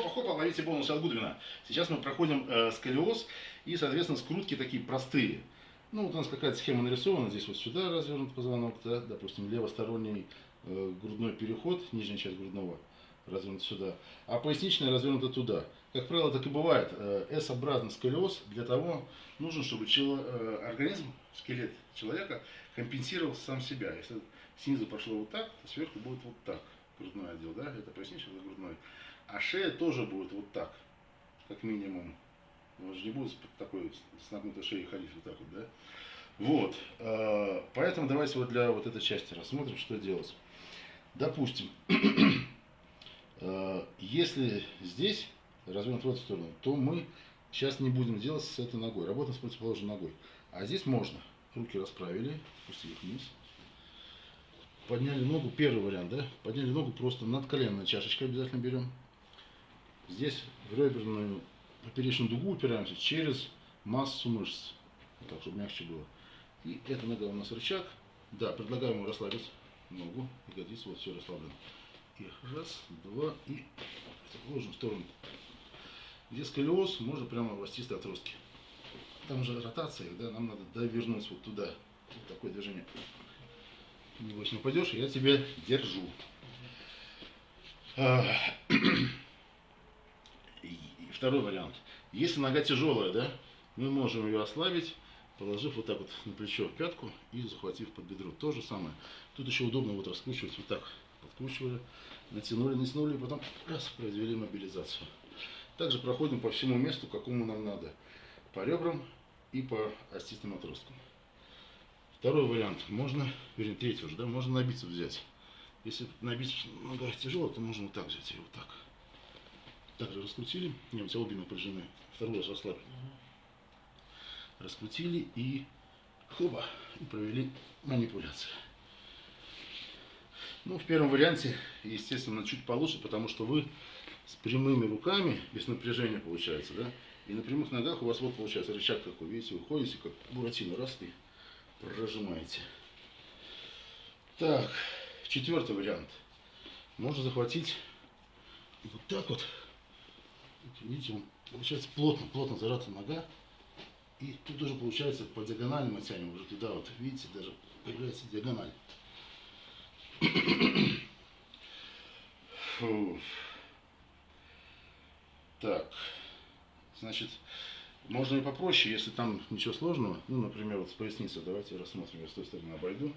хопа-хопа, ловите бонус от Гудвина. Сейчас мы проходим э, сколиоз и, соответственно, скрутки такие простые. Ну, вот у нас какая-то схема нарисована. Здесь вот сюда развернут позвонок, да, допустим, левосторонний э, грудной переход, нижняя часть грудного развернута сюда, а поясничная развернута туда. Как правило, так и бывает. Э, S-образный сколиоз для того нужен, чтобы чело, э, организм, скелет человека компенсировал сам себя. Если снизу пошло вот так, то сверху будет вот так грудной отдел, да, это поясничный, это грудной. А шея тоже будет вот так, как минимум. Он же не будет такой с нагнутой шеей ходить вот так вот, да. Вот, э, поэтому давайте вот для вот этой части рассмотрим, что делать. Допустим, э, если здесь развернут в эту сторону, то мы сейчас не будем делать с этой ногой, работаем с противоположной ногой. А здесь можно. Руки расправили, пустили вниз подняли ногу, первый вариант, да, подняли ногу просто над коленной чашечкой обязательно берем. Здесь в реберную поперечную дугу упираемся через массу мышц, так, чтобы мягче было. И эта нога у нас рычаг, да, предлагаем ему расслабить ногу, ягодицу, вот все расслаблено. И раз, два, и ложим в сторону. Где сколиоз, можно прямо в остистые отростки. Там же ротация, да, нам надо довернуть вот туда. Вот такое движение. Небось не упадешь, я тебя держу. Второй вариант. Если нога тяжелая, да, мы можем ее ослабить, положив вот так вот на плечо пятку и захватив под бедро. То же самое. Тут еще удобно вот раскручивать вот так. Подкручивали, натянули, натянули, и потом раз, произвели мобилизацию. Также проходим по всему месту, какому нам надо. По ребрам и по остистым отросткам. Второй вариант. Можно, вернее, третий уже, да, можно набиться взять. Если набить нога тяжело, то можно вот так взять ее, вот так. Также раскрутили. Не, у тебя обе напряжены. Второй раз расслабили. Раскрутили и хоба, и провели манипуляцию. Ну, в первом варианте, естественно, чуть получше, потому что вы с прямыми руками, без напряжения получается, да, и на прямых ногах у вас вот получается рычаг такой, видите, вы ходите, как буратино, раз и прожимаете. Так, четвертый вариант. Можно захватить вот так вот. Видите, получается плотно, плотно зажата нога. И тут уже получается по диагонали мы тянем уже туда вот. Видите, даже появляется диагональ. Так, значит, можно и попроще, если там ничего сложного. Ну, например, вот с поясницей давайте рассмотрим. Я с той стороны обойду.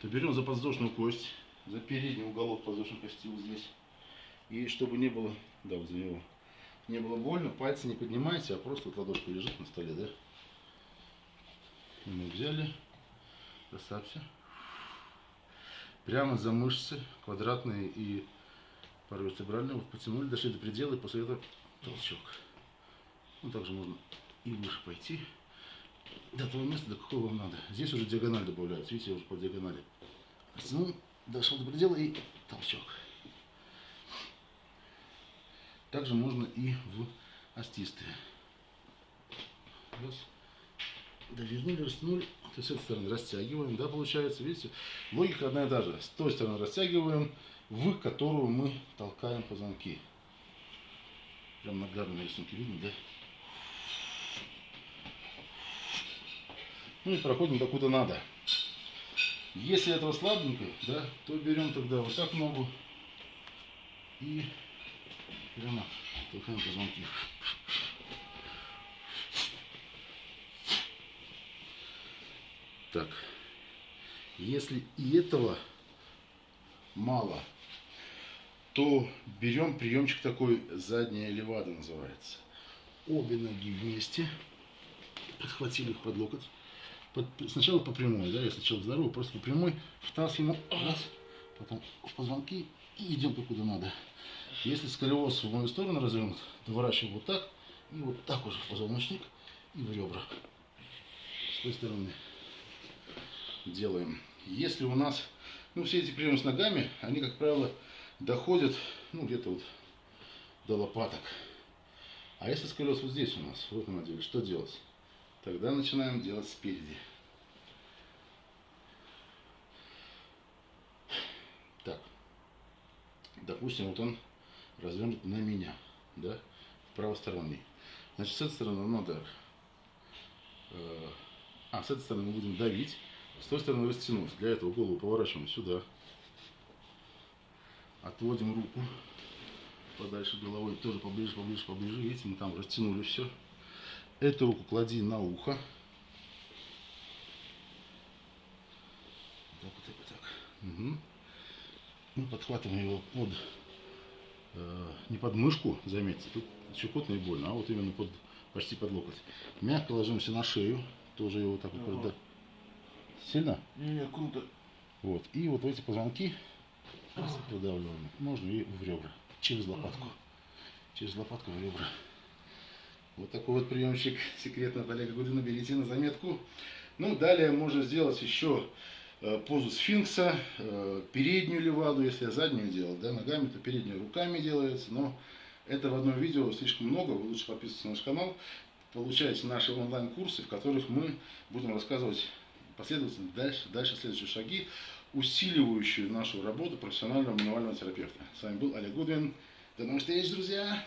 То берем за подвздошную кость, за передний уголок кости вот здесь. И чтобы не было, да, вот за него, не было больно, пальцы не поднимайте, а просто вот ладошка лежит на столе, да. И мы взяли, расслабься. Прямо за мышцы квадратные и паравертебральную, вот потянули, дошли до предела, и после этого толчок. Ну, также можно и выше пойти, до того места, до какого вам надо. Здесь уже диагональ добавляется, видите, я уже по диагонали. Растянул, дошел до предела и толчок. Также можно и в остистые. Раз. Довернули, растянули. То есть с этой стороны растягиваем, да, получается, видите? Логика одна и та же. С той стороны растягиваем, в которую мы толкаем позвонки. Прям на рисунке видно, да? Ну и проходим докуда надо. Если этого слабенько, да, то берем тогда вот так ногу и прямо толкаем позвонки. Так, если и этого мало, то берем приемчик такой, задняя левада называется. Обе ноги вместе, подхватили их под локоть. Под, сначала по прямой, да, если человек здоровый, просто по прямой, вталкиваем раз, потом в позвонки и идем куда надо. Если сколиоз в мою сторону развернут, доворачиваем вот так, и вот так уже в позвоночник и в ребра. С той стороны делаем. Если у нас, ну, все эти приемы с ногами, они, как правило, доходят, ну, где-то вот до лопаток. А если сколиоз вот здесь у нас, в этом отделе, что делать? Тогда начинаем делать спереди. допустим, вот он развернут на меня, да, правосторонний. Значит, с этой стороны надо, э, а, с этой стороны мы будем давить, с той стороны растянуть. Для этого голову поворачиваем сюда, отводим руку подальше головой, тоже поближе, поближе, поближе. Видите, мы там растянули все. Эту руку клади на ухо. Так, вот так, вот так. Угу. Мы подхватываем его под, э, не под мышку, заметьте, тут щекотно и больно, а вот именно под, почти под локоть. Мягко ложимся на шею, тоже его так вот, да. Сильно? Не, не, круто. Вот. И вот эти позвонки продавливаем. Можно и в ребра. Через лопатку. Через лопатку в ребра. Вот такой вот приемчик секретно от Олега Гудина. Берите на заметку. Ну, далее можно сделать еще э, позу сфинкса, э, переднюю леваду, если я заднюю делал, да, ногами, то переднюю руками делается, но это в одном видео слишком много, вы лучше подписывайтесь на наш канал, получаете наши онлайн-курсы, в которых мы будем рассказывать последовательно дальше, дальше следующие шаги, усиливающие нашу работу профессионального мануального терапевта. С вами был Олег Гудвин. До новых встреч, друзья!